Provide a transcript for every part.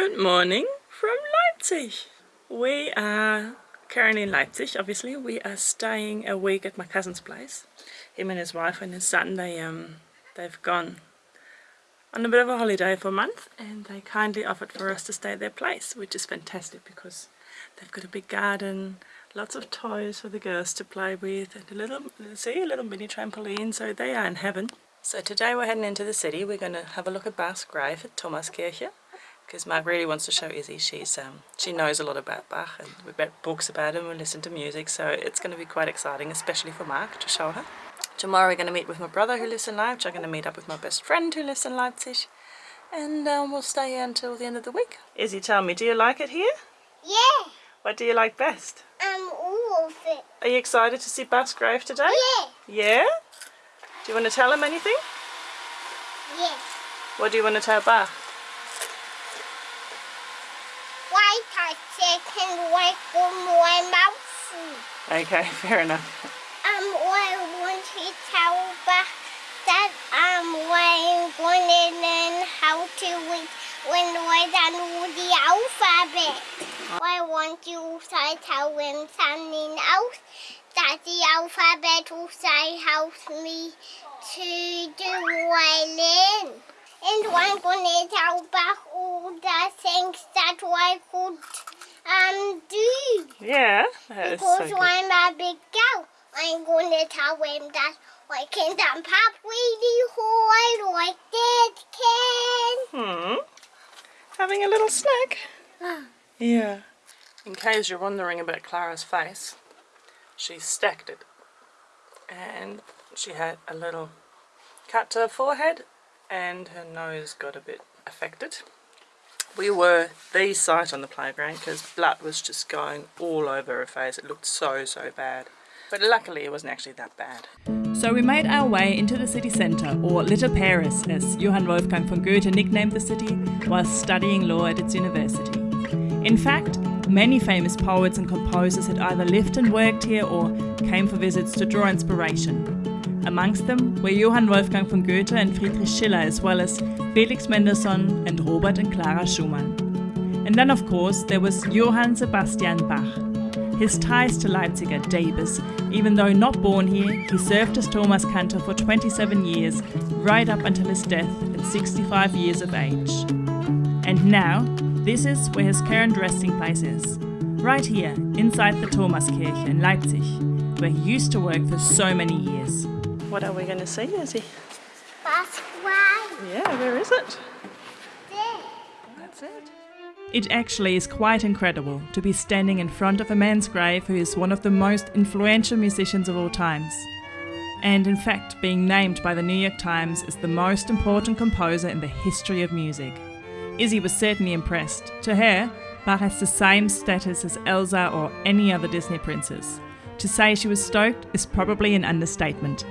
Good morning from Leipzig. We are currently in Leipzig, obviously. We are staying a week at my cousin's place. Him and his wife and his son, they, um, they've gone on a bit of a holiday for a month and they kindly offered for us to stay at their place, which is fantastic because they've got a big garden, lots of toys for the girls to play with and a little, see, a little mini trampoline, so they are in heaven. So today we're heading into the city. We're going to have a look at Bach's grave at Thomaskirche because Mark really wants to show Izzy. She's um, She knows a lot about Bach and we read books about him and listen to music so it's going to be quite exciting especially for Mark to show her. Tomorrow we're going to meet with my brother who lives in Leipzig. I'm going to meet up with my best friend who lives in Leipzig and um, we'll stay here until the end of the week. Izzy, tell me, do you like it here? Yeah. What do you like best? Um, all of it. Are you excited to see Bach's grave today? Yeah. Yeah? Do you want to tell him anything? Yes. What do you want to tell Bach? Why I work on my mouth? Okay, fair enough. Um, I want to tell Bach that um, I'm going to learn how to read when we're done the alphabet. I want you to tell him something else that the alphabet also helps me to do I learn. And I'm going to tell Bach all the things that I could um, do. Yeah, that so Because good. I'm a big girl. I'm going to tell him that I can jump up really high like Dad can. Hmm. Having a little snack. Yeah. In case you're wondering about Clara's face, she stacked it. And she had a little cut to her forehead and her nose got a bit affected. We were the sight on the playground because blood was just going all over her face. It looked so, so bad. But luckily it wasn't actually that bad. So we made our way into the city centre, or Little Paris, as Johann Wolfgang von Goethe nicknamed the city while studying law at its university. In fact, many famous poets and composers had either lived and worked here or came for visits to draw inspiration. Amongst them were Johann Wolfgang von Goethe and Friedrich Schiller, as well as Felix Mendelssohn and Robert and Clara Schumann. And then, of course, there was Johann Sebastian Bach. His ties to Leipzig are deepest. Even though not born here, he served as Thomas Cantor for 27 years, right up until his death at 65 years of age. And now, this is where his current resting place is. Right here, inside the Thomaskirche in Leipzig, where he used to work for so many years. What are we going to see, Izzy? That's why. Yeah, where is it? There. That's it. It actually is quite incredible to be standing in front of a man's grave who is one of the most influential musicians of all times. And in fact, being named by the New York Times as the most important composer in the history of music. Izzy was certainly impressed. To her, Bach has the same status as Elsa or any other Disney princess. To say she was stoked is probably an understatement.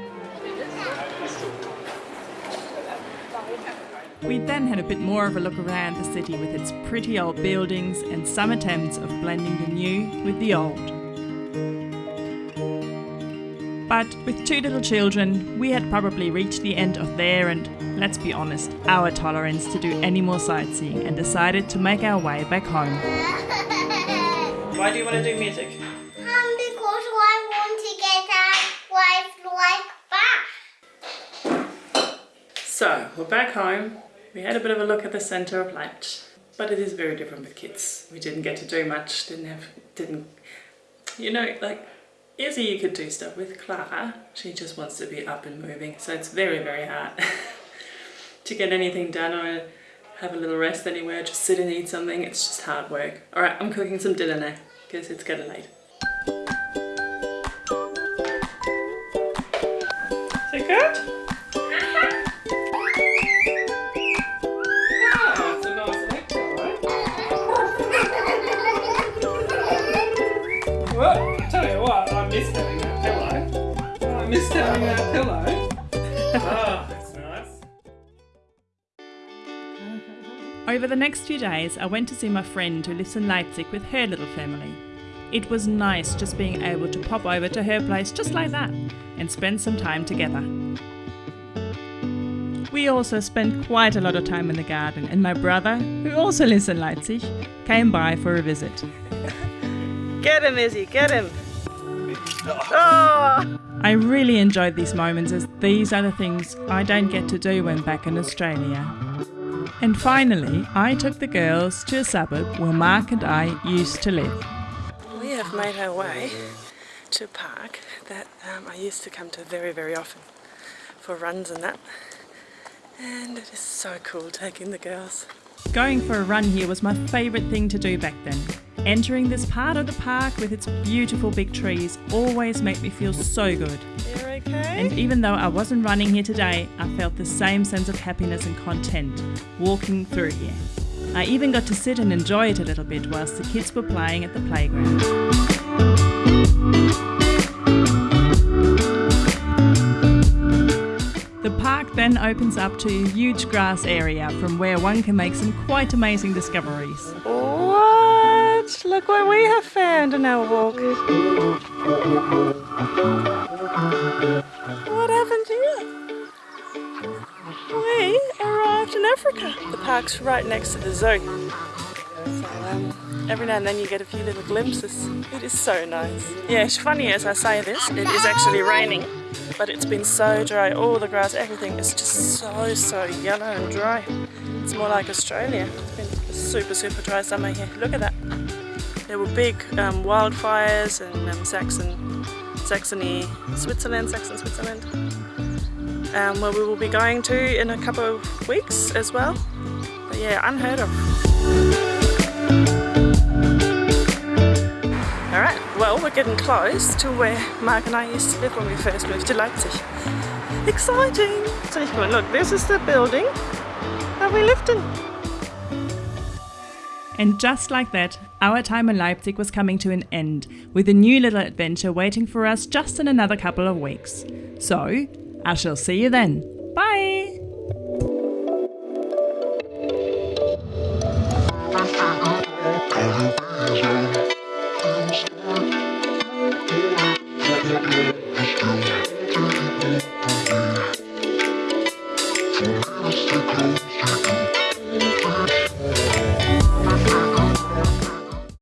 We then had a bit more of a look around the city with its pretty old buildings and some attempts of blending the new with the old. But with two little children, we had probably reached the end of their and, let's be honest, our tolerance to do any more sightseeing and decided to make our way back home. Why do you want to do music? Um, because I want to get a wife like Bach. So, we're back home. We had a bit of a look at the centre of light, but it is very different with kids. We didn't get to do much, didn't have, didn't, you know, like, Izzy you could do stuff with Clara. She just wants to be up and moving, so it's very, very hard to get anything done or have a little rest anywhere, just sit and eat something. It's just hard work. All right, I'm cooking some dinner now because it's getting late. What, I missed having that pillow. I missed having that pillow. oh, that's nice. Over the next few days, I went to see my friend who lives in Leipzig with her little family. It was nice just being able to pop over to her place just like that and spend some time together. we also spent quite a lot of time in the garden, and my brother, who also lives in Leipzig, came by for a visit. Get him, Izzy, get him! Oh! I really enjoyed these moments as these are the things I don't get to do when back in Australia. And finally, I took the girls to a suburb where Mark and I used to live. We have made our way to a park that um, I used to come to very, very often for runs and that. And it is so cool taking the girls. Going for a run here was my favourite thing to do back then. Entering this part of the park with its beautiful big trees always made me feel so good. You're okay? And even though I wasn't running here today, I felt the same sense of happiness and content walking through here. I even got to sit and enjoy it a little bit whilst the kids were playing at the playground. Park then opens up to a huge grass area from where one can make some quite amazing discoveries. What? Look what we have found in our walk. What happened here? We arrived in Africa. The park's right next to the zoo. So um, every now and then you get a few little glimpses. It is so nice. Yeah, it's funny as I say this, it is actually raining. But it's been so dry, all the grass, everything is just so, so yellow and dry. It's more like Australia. It's been a super, super dry summer here. Look at that. There were big um, wildfires in um, Saxon, Saxony, Switzerland, Saxon, Switzerland, um, where we will be going to in a couple of weeks as well. But yeah, unheard of. Alright, well we're getting close to where Mark and I used to live when we first moved to Leipzig. Exciting! So look, this is the building that we lived in. And just like that, our time in Leipzig was coming to an end, with a new little adventure waiting for us just in another couple of weeks. So, I shall see you then. Bye!